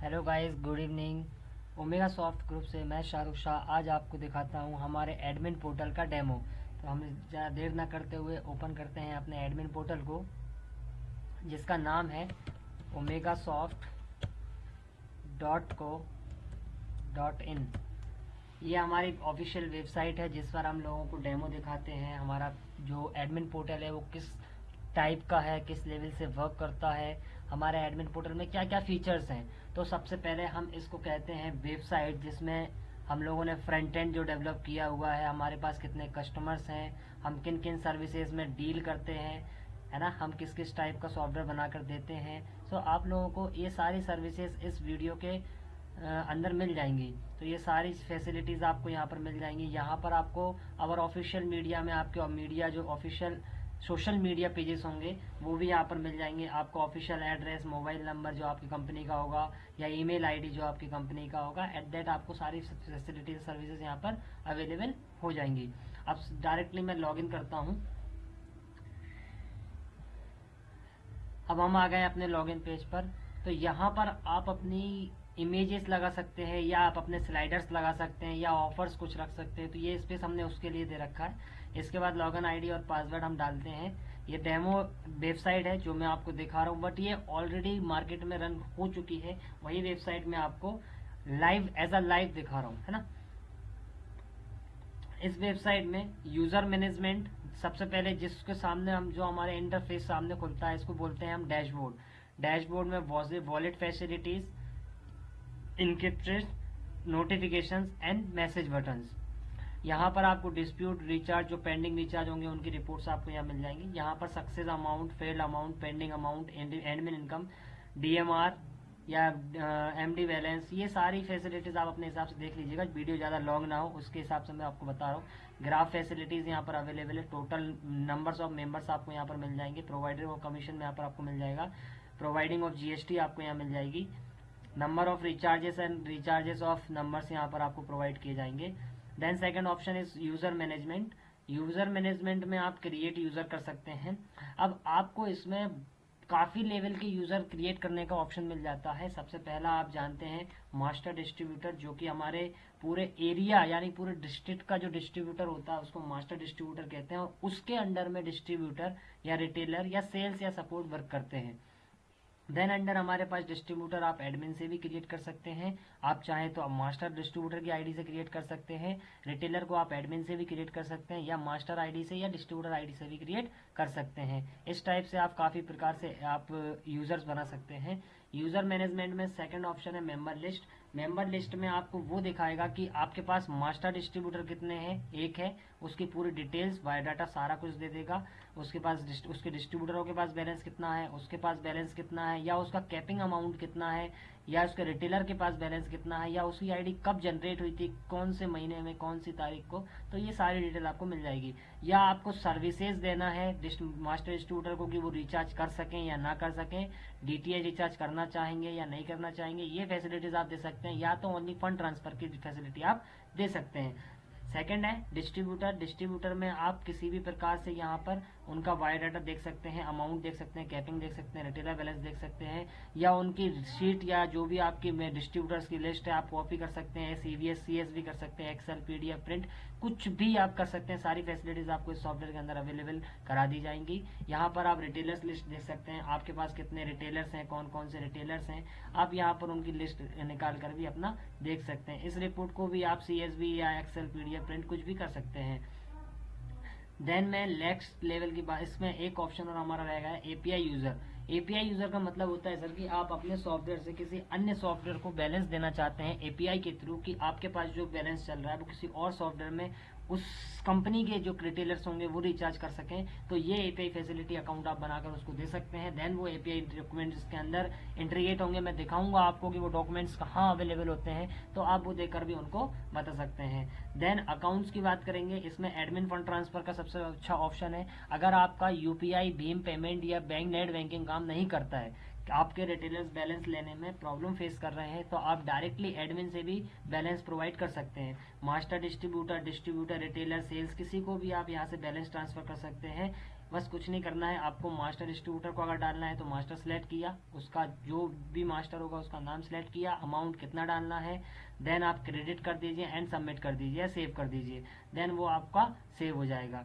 Hello guys good evening Omega soft group से मैं शाहरुख शाह आज आपको दिखाता हूँ हमारे एडमिन पोर्टल का डेमो तो हम ज़्यादा देर ना करते हुए ओपन करते हैं अपने एडमिन पोर्टल को, जिसका नाम है Omega soft dot co dot in ये हमारी ऑफिशियल वेबसाइट है, जिस पर हम लोगों को डेमो दिखाते हैं हमारा जो एडमिन पोर्टल है, वो किस टाइप का है, किस लेवल से वर्क करता है, हमारे एडमिन पोर्टल में क्या क्या फीचर्स हैं। तो सबसे पहले हम इसको कहते हैं वेबसाइट, जिसमें हम लोगों ने फ्रंट एंड जो डेवलप किया हुआ है, हमारे पास कितने कस्टमर्स हैं, हम किन किन सर्विसेज़ में डील करते हैं, है ना? हम किस किस टाइप का सॉफ्टवेयर बनाकर देते हैं। सो आप लोगों को ये सारी सर्विसेज़ इस वीडियो के अंदर मिल जाएँगी। तो ये सारी फैसिलिटीज़ आपको यहाँ पर मिल जाएँगी। यहाँ पर आपको अवर ऑफिशियल मीडिया में आपके मीडिया जो ऑफिशियल सोशल मीडिया पेजेस होंगे, वो भी यहाँ पर मिल जाएँगे। आपको ऑफिशियल एड्रेस मोबाइल नंबर जो आपकी कंपनी का होगा, या ईमेल आईडी जो आपकी कंपनी का होगा एट दैट आपको सारी फैसिलिटीज़ सर्विसेज़ यहाँ पर अवेलेबल हो जाएँगी। अब डायरेक्टली मैं लॉगिन करता हूँ। अब हम आ गए अपने लॉगिन पेज पर। तो यहाँ पर आप अपनी इमेजेस लगा सकते हैं, या आप अपने स्लाइडर्स लगा सकते हैं, या ऑफर्स कुछ रख सकते हैं। तो ये स्पेस हमने उसके लिए दे रखा है। इसके बाद लॉगिन आईडी और पासवर्ड हम डालते हैं। ये डेमो वेबसाइट है, जो मैं आपको दिखा रहा हूँ बट ये ऑलरेडी मार्केट में रन हो चुकी है। वही वेबसाइट में आपको लाइव एज अ लाइव दिखा रहा हूँ, है ना? इस वेबसाइट में यूज़र मैनेजमेंट सबसे पहले जिसके सामने हम, जो हमारे इंटरफेस सामने खुलता है, इसको बोलते हैं हम डैशबोर्ड डैशबोर्ड में wallet facilities encrypted notifications and message buttons यहाँ पर आपको डिस्प्यूट रिचार्ज जो पेंडिंग रिचार्ज होंगे, उनकी रिपोर्ट्स आपको यहाँ मिल जाएँगी। यहाँ पर success amount failed amount pending amount admin income DMR या एम डी बैलेंस ये सारी फैसिलिटीज़ आप अपने हिसाब से देख लीजिएगा। वीडियो ज़्यादा लॉन्ग ना हो, उसके हिसाब से मैं आपको बता रहा हूँ। ग्राफ फैसिलिटीज़ यहाँ पर अवेलेबल है। टोटल नंबर्स ऑफ़ मेंबर्स आपको यहाँ पर मिल जाएँगे। प्रोवाइडर ऑफ़ कमीशन यहाँ पर आपको मिल जाएगा। प्रोवाइडिंग ऑफ़ जीएसटी आपको यहाँ मिल जाएगी। Number of recharges and recharges of numbers यहाँ पर आपको प्रोवाइड किए जाएँगे। Then second option is user management user management में आप क्रिएट यूज़र कर सकते हैं। अब आपको इसमें काफ़ी लेवल के यूज़र क्रिएट करने का ऑप्शन मिल जाता है। सबसे पहला आप जानते हैं मास्टर डिस्ट्रीब्यूटर जो कि हमारे पूरे एरिया यानी पूरे डिस्ट्रिक्ट का जो डिस्ट्रीब्यूटर होता है, उसको मास्टर डिस्ट्रीब्यूटर कहते हैं। और उसके अंडर में डिस्ट्रीब्यूटर या रिटेलर या सेल्स या सपोर्ट वर्क करते हैं। देन अंडर हमारे पास डिस्ट्रीब्यूटर आप एडमिन से भी क्रिएट कर सकते हैं। आप चाहें तो आप मास्टर डिस्ट्रीब्यूटर की आईडी से क्रिएट कर सकते हैं। रिटेलर को आप एडमिन से भी क्रिएट कर सकते हैं या मास्टर आईडी से या डिस्ट्रीब्यूटर आईडी से भी क्रिएट कर सकते हैं। इस टाइप से आप काफ़ी प्रकार से आप यूज़र्स बना सकते हैं। यूज़र मैनेजमेंट में सेकंड ऑप्शन है मेंबर लिस्ट मेंबर लिस्ट में आपको वो दिखाएगा कि आपके पास मास्टर डिस्ट्रीब्यूटर कितने हैं? एक है। उसकी पूरी डिटेल्स बायोडाटा सारा कुछ दे देगा। उसके पास उसके डिस्ट्रीब्यूटरों के पास बैलेंस कितना है, उसके पास बैलेंस कितना है, या उसका कैपिंग अमाउंट कितना है, या उसके रिटेलर के पास बैलेंस कितना है, या उसकी आईडी कब जनरेट हुई थी, कौन से महीने में, कौन सी तारीख को तो ये सारी डिटेल आपको मिल जाएगी। या आपको सर्विसेज़ देना है मास्टर डिस्ट्रीब्यूटर को कि वो रिचार्ज कर सकें या ना कर सकें डीटीएच रिचार्ज करना चाहेंगे या नहीं करना चाहेंगे, ये फैसिलिटीज़ आप दे सकते हैं, या तो ओनली फंड ट्रांसफ़र की फैसिलिटी आप दे सकते हैं। सेकंड है डिस्ट्रीब्यूटर डिस्ट्रीब्यूटर में आप किसी भी प्रकार से यहाँ पर उनका वायर डाटा देख सकते हैं अमाउंट देख सकते हैं कैपिंग देख सकते हैं रिटेलर बैलेंस देख सकते हैं, या उनकी शीट या जो भी आपकी डिस्ट्रीब्यूटर्स की लिस्ट है, आप कॉपी कर सकते हैं सीवीएस सीएस भी कर सकते हैं एक्सेल पीडीएफ प्रिंट कुछ भी आप कर सकते हैं, सारी फैसिलिटीज़ आपको इस सॉफ्टवेयर के अंदर अवेलेबल करा दी जाएँगी। यहाँ पर आप रिटेलर्स लिस्ट देख सकते हैं, आपके पास कितने रिटेलर्स हैं कौन कौन से रिटेलर्स हैं, आप यहाँ पर उनकी लिस्ट निकाल कर भी अपना देख सकते हैं। इस रिपोर्ट को भी आप सी या एक्सेल पीडीएफ प्रिंट कुछ भी कर सकते हैं। देन मैं नेक्स्ट लेवल की बात इसमें एक ऑप्शन और हमारा रहेगा एपीआई यूज़र एपीआई यूज़र का मतलब होता है, सर, कि आप अपने सॉफ्टवेयर से किसी अन्य सॉफ्टवेयर को बैलेंस देना चाहते हैं एपीआई के थ्रू कि आपके पास जो बैलेंस चल रहा है वो किसी और सॉफ्टवेयर में उस कंपनी के जो रिटेलर्स होंगे वो रिचार्ज कर सकें। तो ये एपीआई फैसिलिटी अकाउंट आप बनाकर उसको दे सकते हैं। देन वो एपीआई डॉक्यूमेंट्स के अंदर इंट्रीगेट होंगे। मैं दिखाऊँगा आपको कि वो डॉक्यूमेंट्स कहाँ अवेलेबल होते हैं। तो आप वो देकर भी उनको बता सकते हैं। देन अकाउंट्स की बात करेंगे। इसमें एडमिन फंड ट्रांसफ़र का सबसे अच्छा ऑप्शन है। अगर आपका यूपीआई भीम पेमेंट या बैंक नेट बैंकिंग काम नहीं करता है आपके रिटेलर्स बैलेंस लेने में प्रॉब्लम फेस कर रहे हैं तो आप डायरेक्टली एडमिन से भी बैलेंस प्रोवाइड कर सकते हैं। Master distributor distributor retailer sales किसी को भी आप यहाँ से बैलेंस ट्रांसफ़र कर सकते हैं। बस कुछ नहीं करना है, आपको मास्टर डिस्ट्रीब्यूटर को अगर डालना है तो मास्टर सेलेक्ट किया, उसका जो भी मास्टर होगा उसका नाम सेलेक्ट किया अमाउंट कितना डालना है देन आप क्रेडिट कर दीजिए एंड सबमिट कर दीजिए सेव कर दीजिए देन वो आपका सेव हो जाएगा।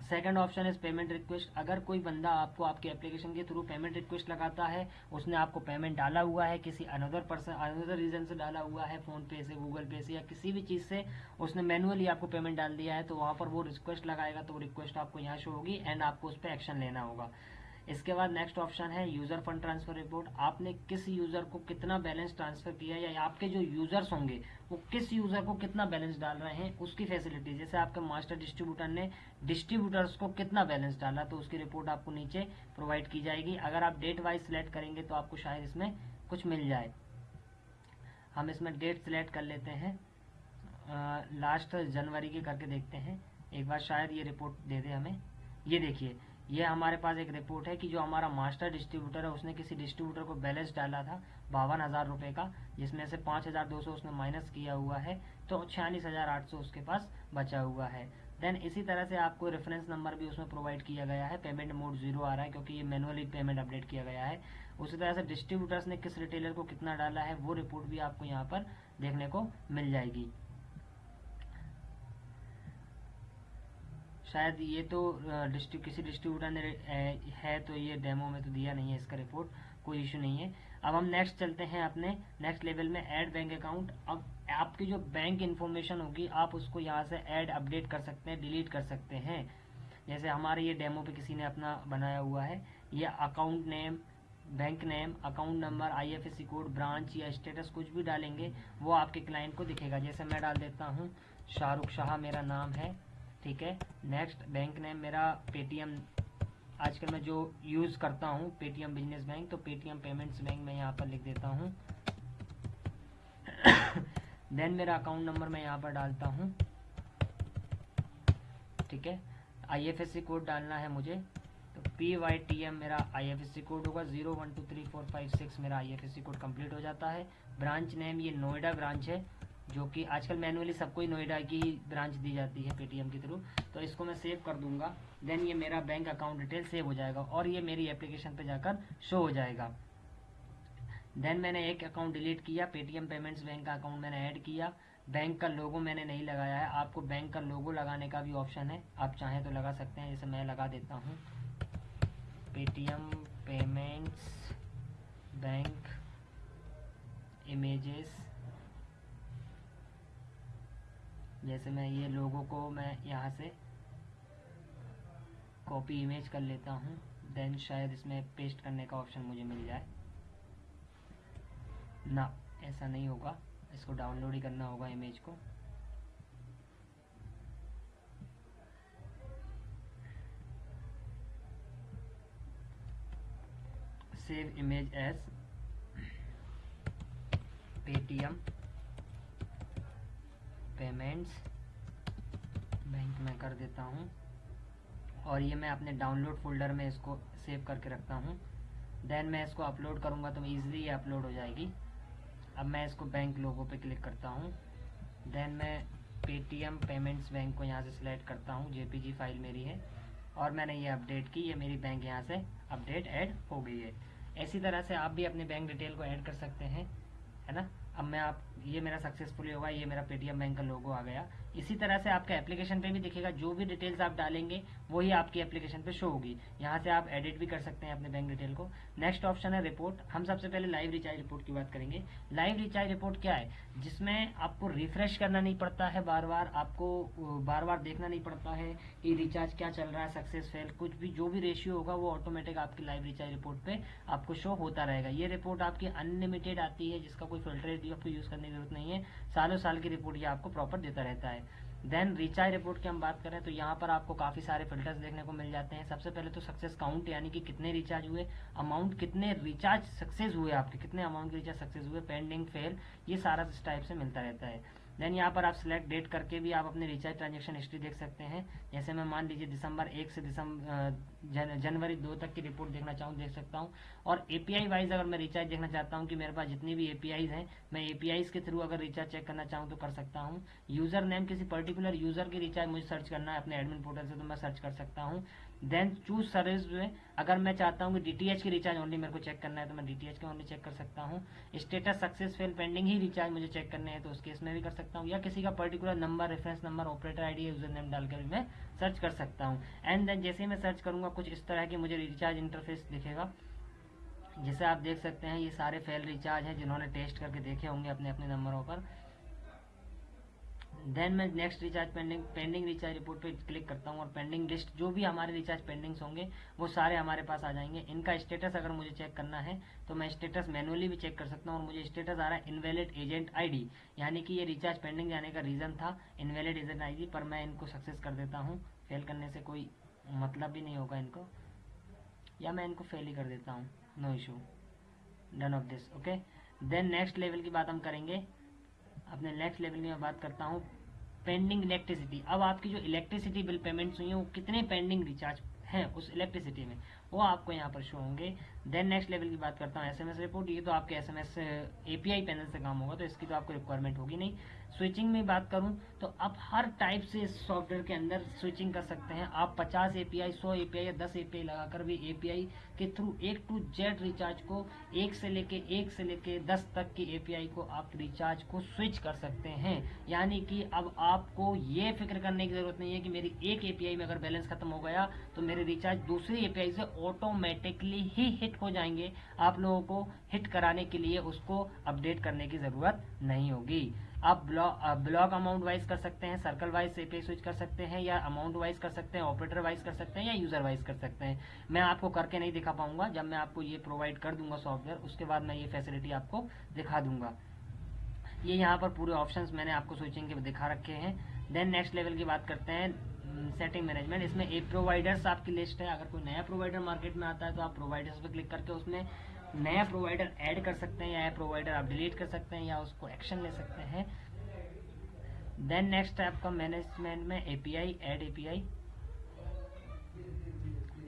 Second option is payment request अगर कोई बंदा आपको आपके एप्लीकेशन के थ्रू पेमेंट रिक्वेस्ट लगाता है, उसने आपको पेमेंट डाला हुआ है, किसी अनदर पर्सन अनदर रीजन से डाला हुआ है फ़ोन पे से गूगल पे से या किसी भी चीज़ से, उसने मैनुअली आपको पेमेंट डाल दिया है तो वहाँ पर वो रिक्वेस्ट लगाएगा तो रिक्वेस्ट आपको यहाँ शो होगी एंड आपको उस पर एक्शन लेना होगा। इसके बाद नेक्स्ट ऑप्शन है यूज़र फंड ट्रांसफ़र रिपोर्ट आपने किस यूज़र को कितना बैलेंस ट्रांसफ़र किया या आपके जो यूज़र्स होंगे, वो किस यूज़र को कितना बैलेंस डाल रहे हैं, उसकी फैसिलिटी जैसे आपके मास्टर डिस्ट्रीब्यूटर ने डिस्ट्रीब्यूटर्स को कितना बैलेंस डाला तो उसकी रिपोर्ट आपको नीचे प्रोवाइड की जाएगी। अगर आप डेट वाइज सिलेक्ट करेंगे तो आपको शायद इसमें कुछ मिल जाए। हम इसमें डेट सिलेक्ट कर लेते हैं। लास्ट जनवरी की करके देखते हैं। एक बार शायद ये रिपोर्ट दे दे हमें। ये देखिए ये हमारे पास एक रिपोर्ट है कि जो हमारा मास्टर डिस्ट्रीब्यूटर है, उसने किसी डिस्ट्रीब्यूटर को बैलेंस डाला था बावन हज़ार रुपए का, जिसमें से पाँच हज़ार दो सौ उसने माइनस किया हुआ है तो छियालीस हज़ार आठ सौ उसके पास बचा हुआ है। देन इसी तरह से आपको रेफरेंस नंबर भी उसमें प्रोवाइड किया गया है पेमेंट मोड ज़ीरो आ रहा है, क्योंकि ये मैनुअली पेमेंट अपडेट किया गया है। उसी तरह से डिस्ट्रीब्यूटर्स ने किस रिटेलर को कितना डाला है, वो रिपोर्ट भी आपको यहाँ पर देखने को मिल जाएगी। शायद ये तो डिस्ट्रिक किसी डिस्ट्रीब्यूटर ने है तो ये डेमो में तो दिया नहीं है इसका रिपोर्ट, कोई इशू नहीं है। अब हम नेक्स्ट चलते हैं अपने नेक्स्ट लेवल में ऐड बैंक अकाउंट अब आपकी जो बैंक इन्फॉर्मेशन होगी, आप उसको यहाँ से ऐड अपडेट कर सकते हैं डिलीट कर सकते हैं। जैसे हमारे ये डेमो पे किसी ने अपना बनाया हुआ है, ये account name bank name account number IFSC code branch या स्टेटस कुछ भी डालेंगे, वो आपके क्लाइंट को दिखेगा। जैसे मैं डाल देता हूँ, शाहरुख शाह मेरा नाम है। ठीक है? नेक्स्ट बैंक नेम मेरा पेटीएम आजकल मैं जो यूज़ करता हूँ पेटीएम बिज़नेस बैंक तो पेटीएम पेमेंट्स बैंक मैं यहाँ पर लिख देता हूँ। देन मेरा अकाउंट नंबर मैं यहाँ पर डालता हूँ। ठीक है? आईएफएससी कोड डालना है मुझे। तो पी वाई टी एम मेरा आईएफएससी कोड होगा। Zero one two three four five six मेरा आईएफएससी कोड कंप्लीट हो जाता है। ब्रांच नेम ये नोएडा ब्रांच है। जो कि आजकल मैनुअली सबको ही नोएडा की ब्रांच दी जाती है पेटीएम के थ्रू तो इसको मैं सेव कर दूँगा। देन ये मेरा बैंक अकाउंट डिटेल सेव हो जाएगा और ये मेरी एप्लीकेशन पे जाकर शो हो जाएगा। देन मैंने एक अकाउंट डिलीट किया, पेटीएम पेमेंट्स बैंक का अकाउंट मैंने ऐड किया। बैंक का लोगो मैंने नहीं लगाया है। आपको बैंक का लोगो लगाने का भी ऑप्शन है। आप चाहें तो लगा सकते हैं, जैसे मैं लगा देता हूँ। पेटीएम पेमेंट्स बैंक इमेजेस जैसे मैं ये लोगों को मैं यहाँ से कॉपी इमेज कर लेता हूँ देन शायद इसमें पेस्ट करने का ऑप्शन मुझे मिल जाए। ना, ऐसा नहीं होगा। इसको डाउनलोड ही करना होगा इमेज को। Save image as Paytm payments bank में कर देता हूँ। और ये मैं अपने डाउनलोड फोल्डर में इसको सेव करके रखता हूँ। देन मैं इसको अपलोड करूँगा तो ईजिली ये अपलोड हो जाएगी। अब मैं इसको बैंक लोगों पे क्लिक करता हूँ। देन मैं पेटीएम पेमेंट्स बैंक को यहाँ से सिलेक्ट करता हूँ। जेपीजी फ़ाइल मेरी है। और मैंने ये अपडेट की, ये मेरी बैंक यहाँ से अपडेट ऐड हो गई है। ऐसी तरह से आप भी अपने बैंक डिटेल को ऐड कर सकते हैं, है ना? अब मैं आप, ये मेरा सक्सेसफुली होगा, ये मेरा पेटीएम बैंक का लोगो आ गया। इसी तरह से आपका एप्लीकेशन पे भी दिखेगा, जो भी डिटेल्स आप डालेंगे, वही आपकी एप्लीकेशन पे शो होगी। यहाँ से आप एडिट भी कर सकते हैं अपने बैंक डिटेल को। नेक्स्ट ऑप्शन है रिपोर्ट हम सबसे पहले लाइव रिचार्ज रिपोर्ट की बात करेंगे। लाइव रिचार्ज रिपोर्ट क्या है? जिसमें आपको रिफ्रेश करना नहीं पड़ता है बार बार आपको बार बार देखना नहीं पड़ता है कि रिचार्ज क्या चल रहा है सक्सेस फेल कुछ भी, जो भी रेशियो होगा, वो ऑटोमेटिक आपकी लाइव रिचार्ज रिपोर्ट पे आपको शो होता रहेगा। ये रिपोर्ट आपकी अनलिमिटेड आती है, जिसका कोई फ़िल्टर आपको यूज़ करने की ज़रूरत नहीं है। सालों साल की रिपोर्ट ये आपको प्रॉपर देता रहता है। देन रिचार्ज रिपोर्ट की हम बात करें तो यहाँ पर आपको काफ़ी सारे फिल्टर्स देखने को मिल जाते हैं। सबसे पहले तो सक्सेस काउंट यानी कि कितने रिचार्ज हुए अमाउंट कितने रिचार्ज सक्सेस हुए आपके, कितने अमाउंट के रिचार्ज सक्सेस हुए पेंडिंग फेल ये सारा इस टाइप से मिलता रहता है। देन यहाँ पर आप सिलेक्ट डेट करके भी आप अपने रिचार्ज ट्रांजेक्शन हिस्ट्री देख सकते हैं। जैसे मैं मान लीजिए दिसंबर एक से दिसंबर जन, जनवरी दो तक की रिपोर्ट देखना चाहूँ देख सकता हूँ। और एपीआई वाइज अगर मैं रिचार्ज देखना चाहता हूँ कि मेरे पास जितनी भी एपीआईज हैं मैं एपीआईज के थ्रू अगर रिचार्ज चेक करना चाहूँ तो कर सकता हूँ। यूज़र नेम किसी पर्टिकुलर यूज़र की रिचार्ज मुझे सर्च करना है अपने एडमिन पोर्टल से तो मैं सर्च कर सकता हूँ। देन चूज़ सर्विस में अगर मैं चाहता हूँ कि डी की रिचार्ज ओनली मेरे को चेक करना है तो मैं डीटीएच के ओनली चेक कर सकता हूँ। स्टेटस सक्सेसफुल पेंडिंग ही रिचार्ज मुझे चेक करने हैं तो उस केस में भी कर सकता हूँ। या किसी का particular number reference number operator ID user name डालकर भी मैं सर्च कर सकता हूँ। एंड देन जैसे ही मैं सर्च करूँगा, कुछ इस तरह की मुझे रिचार्ज इंटरफेस दिखेगा। जैसे आप देख सकते हैं, ये सारे फेल रिचार्ज हैं, जिन्होंने टेस्ट करके देखे होंगे अपने अपने नंबरों पर। देन मैं next recharge pending pending recharge report पे क्लिक करता हूँ और पेंडिंग लिस्ट जो भी हमारे रिचार्ज पेंडिंग्स होंगे, वो सारे हमारे पास आ जाएँगे। इनका स्टेटस अगर मुझे चेक करना है तो मैं स्टेटस मैनुअली भी चेक कर सकता हूँ और मुझे स्टेटस आ रहा है इनवैलिड एजेंट आईडी यानी कि ये रिचार्ज पेंडिंग जाने का रीजन था इनवैलिड एजेंट आई पर मैं इनको सक्सेस कर देता हूँ। फेल करने से कोई मतलब भी नहीं होगा इनको। या मैं इनको फेल ही कर देता हूँ। No issue done of this okay then next level की बात हम करेंगे। अपने नेक्स्ट लेवल की मैं बात करता हूँ पेंडिंग इलेक्ट्रिसिटी अब आपकी जो इलेक्ट्रिसिटी बिल पेमेंट्स हुई हैं, वो कितने पेंडिंग रिचार्ज हैं उस इलेक्ट्रिसिटी में? वो आपको यहाँ पर शो होंगे। देन नेक्स्ट लेवल की बात करता हूँ एसएमएस रिपोर्ट ये तो आपके एसएमएस एपीआई पैनल से काम होगा तो इसकी तो आपको रिक्वायरमेंट होगी नहीं। स्विचिंग में बात करूँ तो आप हर टाइप से इस सॉफ्टवेयर के अंदर स्विचिंग कर सकते हैं। आप 50 एपीआई 100 एपीआई या 10 एपीआई लगाकर भी एपीआई के थ्रू एक टू जेड रिचार्ज को एक से लेके एक से लेके 10 तक की एपीआई को आप रिचार्ज को स्विच कर सकते हैं। यानी कि अब आपको ये फ़िक्र करने की ज़रूरत नहीं है कि मेरी एक एपीआई में अगर बैलेंस खत्म हो गया तो मेरे रिचार्ज दूसरी एपीआई से ऑटोमेटिकली ही हिट हो जाएँगे। आप लोगों को हिट कराने के लिए उसको अपडेट करने की ज़रूरत नहीं होगी। आप ब्लॉक ब्लॉक अमाउंट वाइज कर सकते हैं सर्कल वाइज से पे स्विच कर सकते हैं, या अमाउंट वाइज कर सकते हैं ऑपरेटर वाइज कर सकते हैं, या यूज़र वाइज कर सकते हैं। मैं आपको करके नहीं दिखा पाऊँगा। जब मैं आपको ये प्रोवाइड कर दूँगा सॉफ्टवेयर उसके बाद मैं ये फैसिलिटी आपको दिखा दूँगा। ये यहाँ पर पूरे ऑप्शंस मैंने आपको स्विचिंग के दिखा रखे हैं। देन नेक्स्ट लेवल की बात करते हैं। सेटिंग mm, मैनेजमेंट इसमें ए प्रोवाइडर्स आपकी लिस्ट है। अगर कोई नया प्रोवाइडर मार्केट में आता है तो आप प्रोवाइडर्स पर क्लिक करके उसमें नया प्रोवाइडर ऐड कर सकते हैं या प्रोवाइडर आप डिलीट कर सकते हैं या उसको एक्शन ले सकते हैं। देन नेक्स्ट है आपका मैनेजमेंट में API add API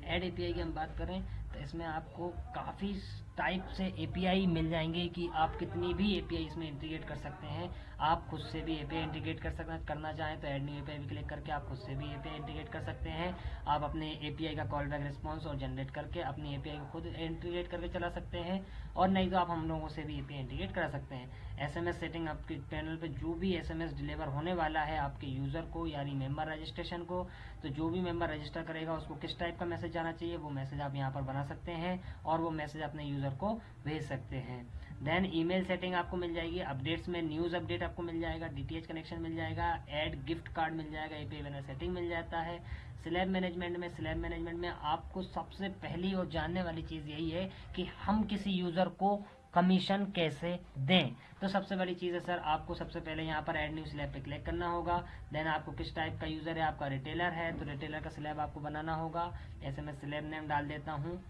add API की हम बात करें तो इसमें आपको काफ़ी टाइप से एपीआई मिल जाएँगे कि आप कितनी भी एपीआई इसमें इंटीग्रेट कर सकते हैं। आप खुद से भी एपीआई इंटीग्रेट कर सकते करना चाहें तो एड न्यू एपीआई भी क्लिक करके आप खुद से भी एपीआई इंटीग्रेट कर सकते हैं। आप अपने एपीआई का कॉल बैक रिस्पॉन्स और जनरेट करके अपनी एपीआई को खुद इंटीग्रेट करके चला सकते हैं। और नहीं तो आप हम लोगों से भी एपीआई इंटीग्रेट करा सकते हैं। एसएमएस सेटिंग आपके पैनल पर जो भी एसएमएस डिलीवर होने वाला है आपके यूज़र को, यानी मेंबर रजिस्ट्रेशन को तो जो भी मेंबर रजिस्टर करेगा, उसको किस टाइप का मैसेज जाना चाहिए, वो मैसेज आप यहाँ पर बना सकते हैं। और वो मैसेज अपने यूज़र को भेज सकते हैं। देन ईमेल सेटिंग आपको मिल जाएगी। अपडेट्स में न्यूज़ अपडेट आपको मिल जाएगा। डीटीएच कनेक्शन मिल जाएगा। एड गिफ्ट कार्ड मिल जाएगा। एपीआई वेनर सेटिंग मिल जाता है। स्लैब मैनेजमेंट में स्लैब मैनेजमेंट में आपको सबसे पहली और जानने वाली चीज़ यही है कि हम किसी यूज़र को कमीशन कैसे दें। तो सबसे बड़ी चीज़ है सर आपको सबसे पहले यहाँ पर एड न्यू स्लैब पे क्लिक करना होगा। देन आपको किस टाइप का यूज़र है? आपका रिटेलर है। तो रिटेलर का स्लैब आपको बनाना होगा। ऐसे मैं स्लैब नेम डाल देता हूँ।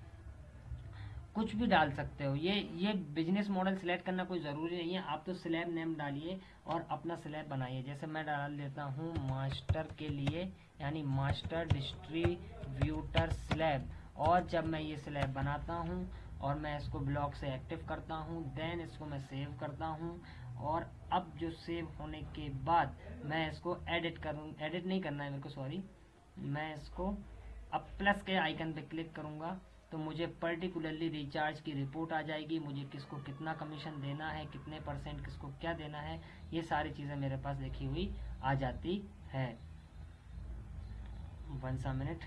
कुछ भी डाल सकते हो। ये ये बिज़नेस मॉडल सिलेक्ट करना कोई ज़रूरी नहीं है। आप तो स्लैब नेम डालिए और अपना स्लैब बनाइए। जैसे मैं डाल देता हूँ मास्टर के लिए, यानी मास्टर डिस्ट्रीब्यूटर स्लैब और जब मैं ये स्लैब बनाता हूँ और मैं इसको ब्लॉक से एक्टिव करता हूँ देन इसको मैं सेव करता हूँ। और अब जो सेव होने के बाद मैं इसको एडिट करूँ एडिट नहीं करना है मेरे को सॉरी मैं इसको अब प्लस के आइकन पे क्लिक करूँगा। तो मुझे पर्टिकुलरली रिचार्ज की रिपोर्ट आ जाएगी। मुझे किसको कितना कमीशन देना है, कितने परसेंट किसको क्या देना है, ये सारी चीज़ें मेरे पास लिखी हुई आ जाती है। वन सा मिनट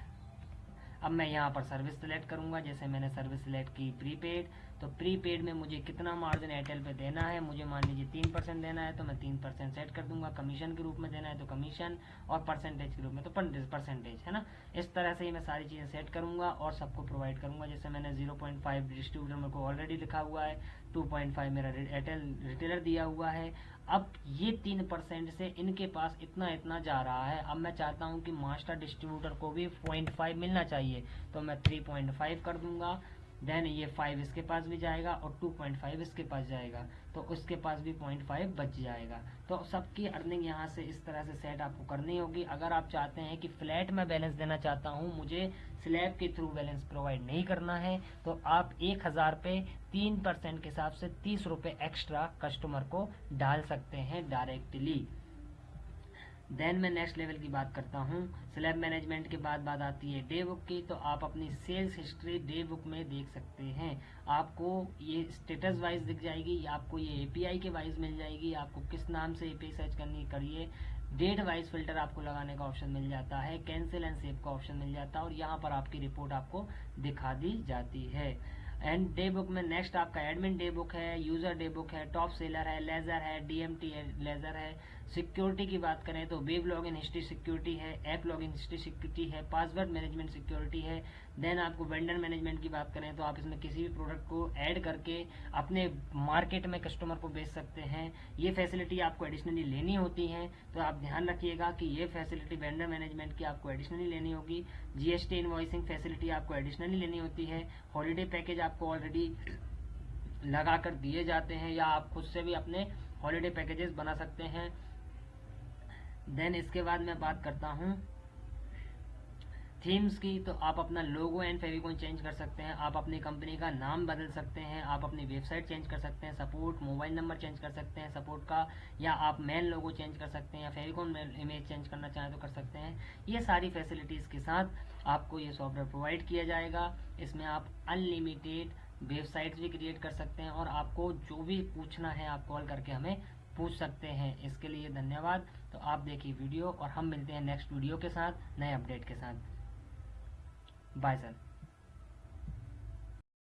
अब मैं यहाँ पर सर्विस सिलेक्ट करूँगा, जैसे मैंने सर्विस सिलेक्ट की प्रीपेड तो प्रीपेड में मुझे कितना मार्जिन एयरटेल पे देना है? मुझे मान लीजिए तीन परसेंट देना है तो मैं तीन परसेंट सेट कर दूँगा। कमीशन के रूप में देना है तो कमीशन और परसेंटेज के रूप में तो परसेंटेज है ना? इस तरह से ही मैं सारी चीज़ें सेट करूँगा और सबको प्रोवाइड करूँगा। जैसे मैंने ज़ीरो पॉइंट फाइव डिस्ट्रीब्यूटर मेरे को ऑलरेडी लिखा हुआ है टू पॉइंट फाइव मेरा एयरटेल रिटेलर दिया हुआ है। अब ये तीन परसेंट से इनके पास इतना इतना जा रहा है। अब मैं चाहता हूँ कि मास्टर डिस्ट्रीब्यूटर को भी पॉइंट फाइव मिलना चाहिए तो मैं थ्री पॉइंट फाइव कर दूँगा। देन ये फाइव इसके पास भी जाएगा और टू पॉइंट फाइव इसके पास जाएगा। तो उसके पास भी पॉइंट फाइव बच जाएगा। तो सबकी अर्निंग यहाँ से इस तरह से सेट आपको करनी होगी। अगर आप चाहते हैं कि फ्लैट में बैलेंस देना चाहता हूँ, मुझे स्लैब के थ्रू बैलेंस प्रोवाइड नहीं करना है तो आप एक हज़ार पे तीन परसेंट के हिसाब से तीस रुपये एक्स्ट्रा कस्टमर को डाल सकते हैं डायरेक्टली देन मैं नेक्स्ट लेवल की बात करता हूँ। स्लैब मैनेजमेंट के बाद बात आती है डे बुक की। तो आप अपनी सेल्स हिस्ट्री डे बुक में देख सकते हैं। आपको ये स्टेटस वाइज दिख जाएगी, आपको ये एपीआई के वाइज मिल जाएगी। आपको किस नाम से एपीआई सर्च करनी करिए। डेट वाइज फ़िल्टर आपको लगाने का ऑप्शन मिल जाता है। कैंसिल एंड सेव का ऑप्शन मिल जाता है और यहाँ पर आपकी रिपोर्ट आपको दिखा दी जाती है। एंड डे बुक में नेक्स्ट आपका एडमिन डे बुक है यूज़र डे बुक है टॉप सेलर है लेजर है डीएमटी लेजर है। सिक्योरिटी की बात करें तो web log in history security है, app log in history security है, पासवर्ड मैनेजमेंट सिक्योरिटी है। देन आपको वेंडर मैनेजमेंट की बात करें तो आप इसमें किसी भी प्रोडक्ट को ऐड करके अपने मार्केट में कस्टमर को बेच सकते हैं। ये फैसिलिटी आपको एडिशनली लेनी होती है तो आप ध्यान रखिएगा कि ये फैसिलिटी वेंडर मैनेजमेंट की आपको एडिशनली लेनी होगी। जीएसटी इनवॉइसिंग फैसिलिटी आपको एडिशनली लेनी होती है। हॉलीडे पैकेज आपको ऑलरेडी लगा कर दिए जाते हैं या आप खुद से भी अपने हॉलीडे पैकेजेस बना सकते हैं। देन इसके बाद मैं बात करता हूँ थीम्स की। तो आप अपना लोगो एंड फेविकॉन चेंज कर सकते हैं। आप अपनी कंपनी का नाम बदल सकते हैं। आप अपनी वेबसाइट चेंज कर सकते हैं। सपोर्ट मोबाइल नंबर चेंज कर सकते हैं। सपोर्ट का या आप मेन लोगो चेंज कर सकते हैं या फेविकॉन इमेज चेंज करना चाहें तो कर सकते हैं। ये सारी फैसिलिटीज़ के साथ आपको ये सॉफ्टवेयर प्रोवाइड किया जाएगा। इसमें आप अनलिमिटेड वेबसाइट्स भी क्रिएट कर सकते हैं और आपको जो भी पूछना है आप कॉल करके हमें पूछ सकते हैं। इसके लिए धन्यवाद। तो आप देखिए वीडियो और हम मिलते हैं नेक्स्ट वीडियो के साथ, नए अपडेट के साथ। Bye sir